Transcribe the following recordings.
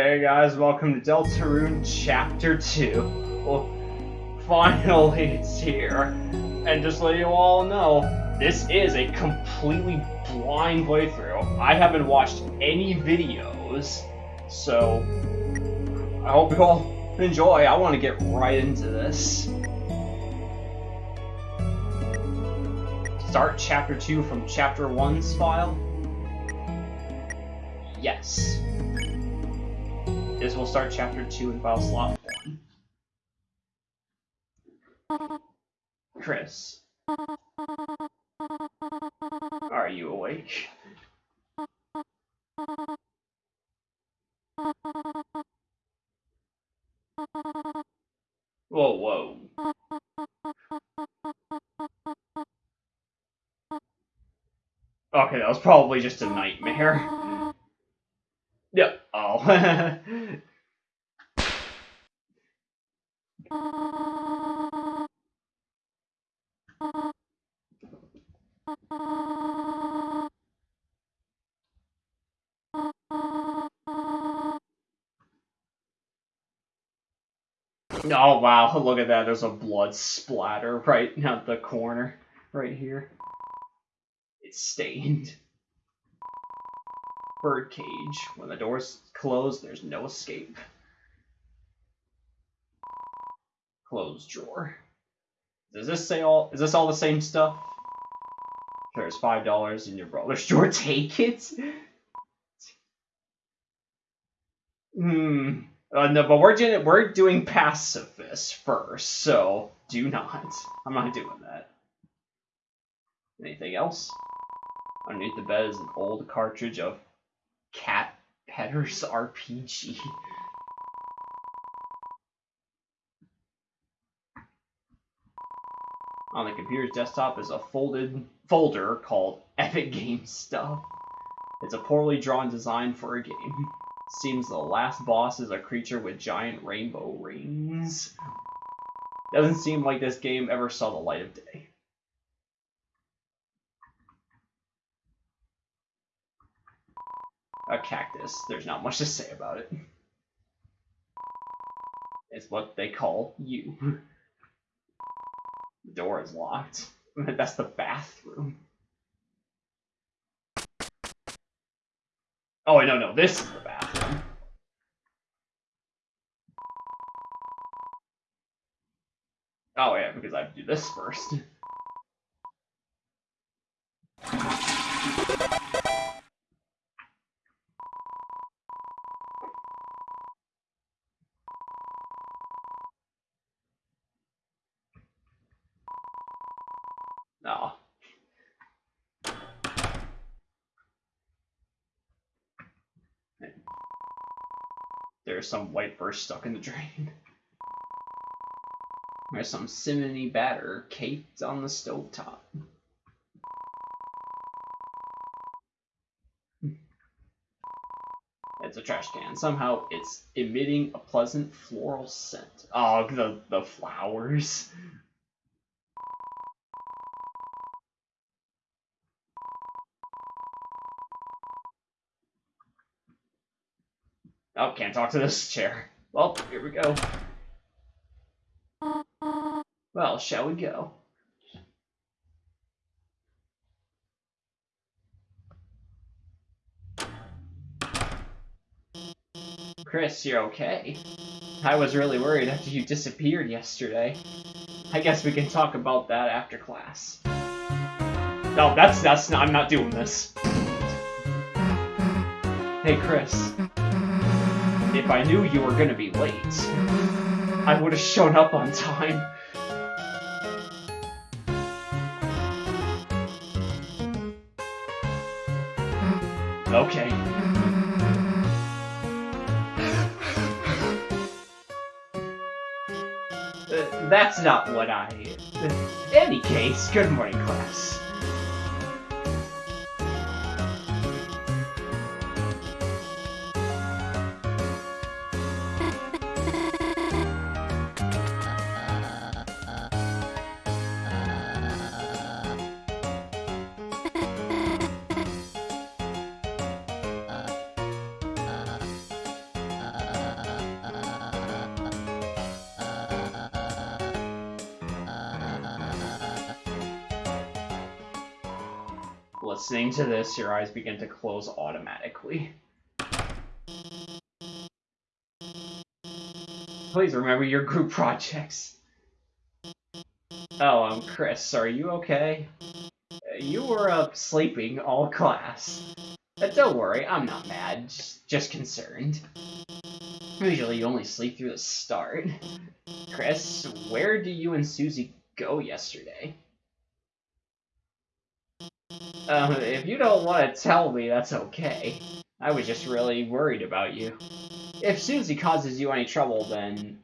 Hey guys, welcome to Deltarune Chapter 2. Well, finally it's here. And just let you all know, this is a completely blind playthrough. I haven't watched any videos, so I hope you all enjoy. I want to get right into this. Start Chapter 2 from Chapter 1's file? Yes. Will start chapter 2 in file slot 1. Kris. Are you awake? Whoa, whoa. Okay, that was probably just a nightmare. Yep. Oh. Oh wow, look at that, there's a blood splatter right at the corner, right here. It's stained. Birdcage. When the door's closed, there's no escape. Closed drawer. Does this say all? Is this all the same stuff? There's five dollars in your brother's drawer. Take it. Hmm. Uh, no, but we're doing we're doing pacifist first, so do not. I'm not doing that. Anything else? Underneath the bed is an old cartridge of Cat Pedders RPG. On the computer's desktop is a folded folder called Epic Game Stuff. It's a poorly drawn design for a game. Seems the last boss is a creature with giant rainbow rings. Doesn't seem like this game ever saw the light of day. a cactus. There's not much to say about it. It's what they call you. the door is locked. That's the bathroom. Oh, no, no, this is the bathroom. Oh, yeah, because I have to do this first. No. There's some white first stuck in the drain. There's some simony batter caked on the stovetop. It's a trash can. Somehow it's emitting a pleasant floral scent. Oh, the, the flowers. Oh, can't talk to this chair. Well, here we go. Well, shall we go? Kris, you're okay. I was really worried after you disappeared yesterday. I guess we can talk about that after class. No, that's that's not, I'm not doing this. Hey, Kris. If I knew you were gonna be late, I would have shown up on time. Okay. Uh, that's not what I... In any case, good morning, class. Listening to this, your eyes begin to close automatically. Please remember your group projects. Oh, I'm Kris. Are you okay? You were up sleeping all class. But don't worry, I'm not mad, just, concerned. Usually you only sleep through the start. Kris, where did you and Susie go yesterday? Um, if you don't want to tell me, that's okay. I was just really worried about you. If Susie causes you any trouble, then...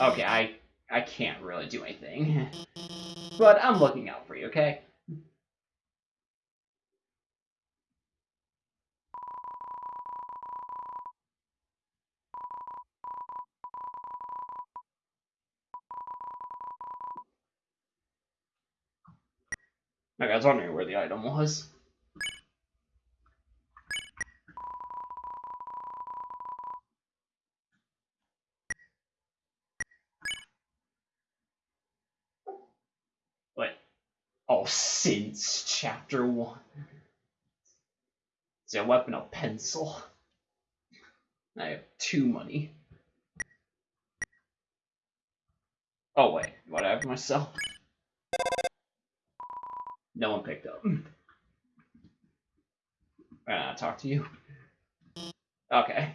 Okay, I, I can't really do anything. But I'm looking out for you, okay? Okay, I was wondering where the item was. Oh, since chapter one. It's a weapon, a pencil. I have two money. Oh wait, what I have myself? No one picked up. Uh, talk to you. Okay.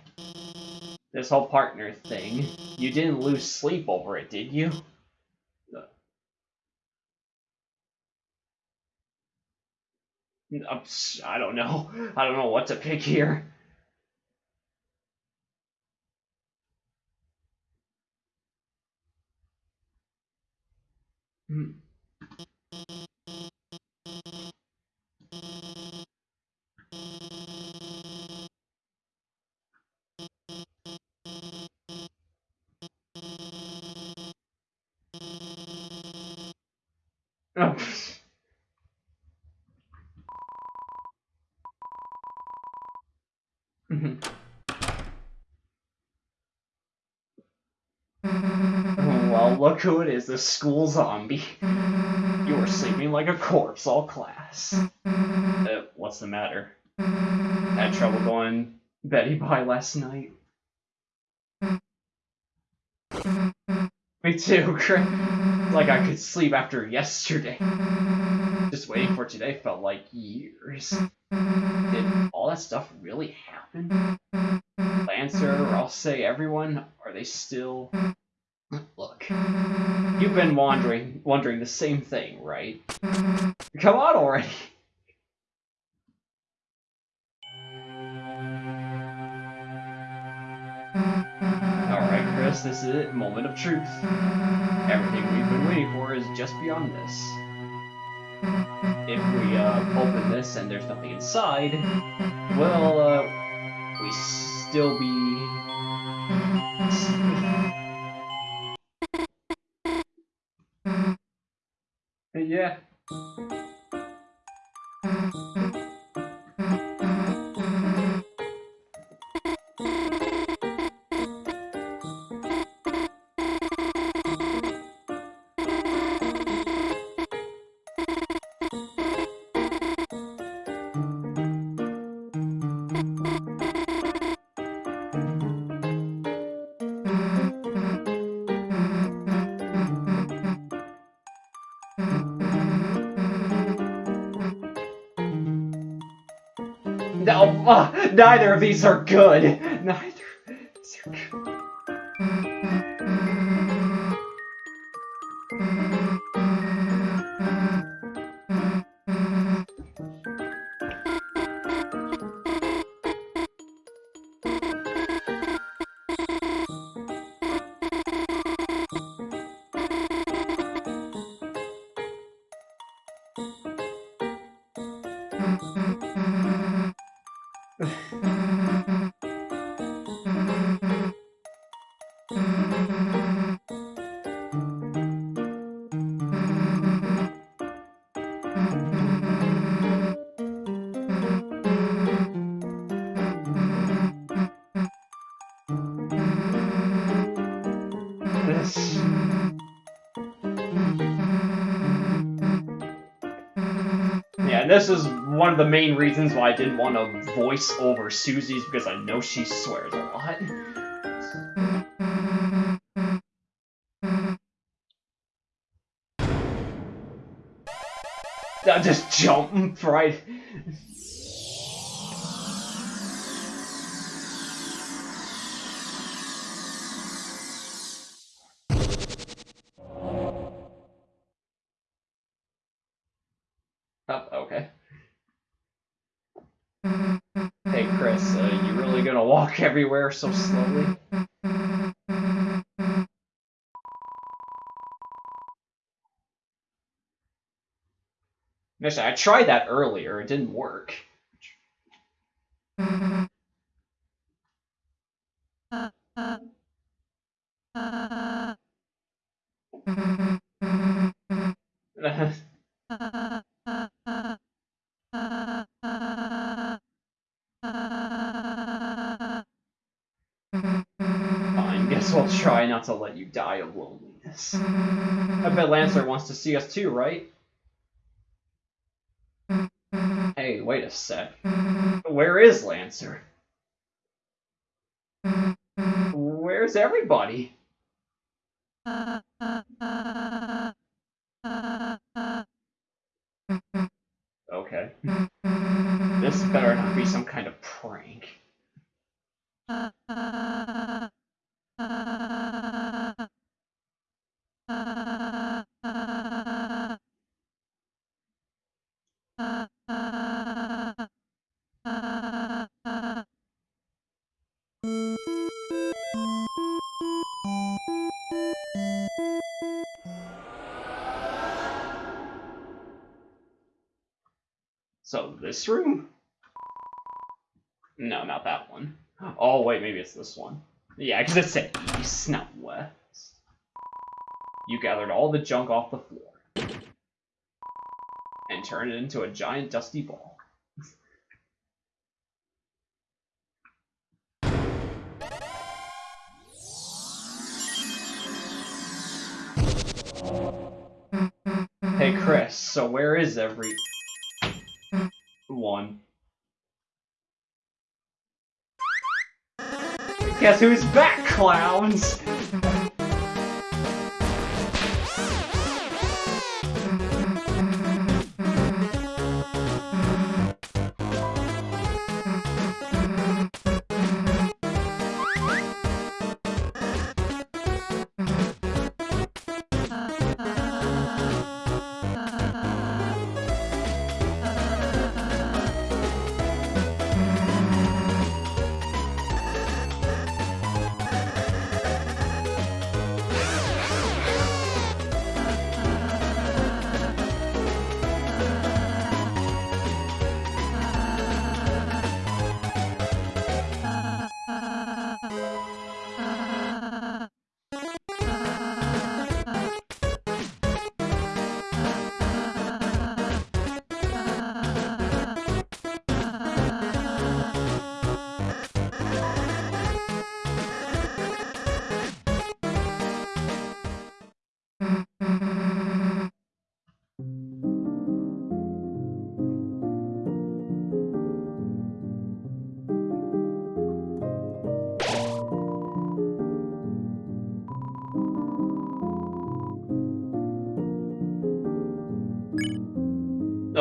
This whole partner thing, you didn't lose sleep over it, did you? I don't know. I don't know what to pick here. Hmm. well, look who it is, the school zombie. You were sleeping like a corpse all class. Uh, what's the matter? Had trouble going Betty by last night? Me too. Like I could sleep after yesterday. Just waiting for today felt like years. Did all that stuff really happen? Lancer, or I'll say everyone, are they still... Look, you've been wondering, wondering the same thing, right? Come on already! Alright, this. Moment of truth. Everything we've been waiting for is just beyond this. If we uh, open this and there's nothing inside, well, uh, we still be... yeah. No, uh, neither of these are good. This is one of the main reasons why I didn't want to voice over Susie's because I know she swears a lot. I just jump right. Walk everywhere so slowly? Actually, I tried that earlier. It didn't work. Die of loneliness. I bet Lancer wants to see us too, right? Hey, wait a sec. Where is Lancer? Where's everybody? Okay. This better not be some kind of prank. This room? No, not that one. Oh, wait, maybe it's this one. Yeah, because it said east, not west. You gathered all the junk off the floor. And turned it into a giant dusty ball. Hey Kris, so where is every one? Guess who's back, clowns?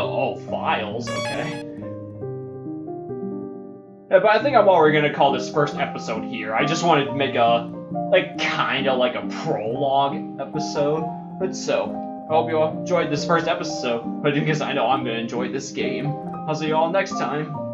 Oh, files, okay. Yeah, but I think I'm already gonna call this first episode here. I just wanted to make a, like, kinda like a prologue episode. But so, I hope you all enjoyed this first episode, but because I know I'm gonna enjoy this game. I'll see you all next time.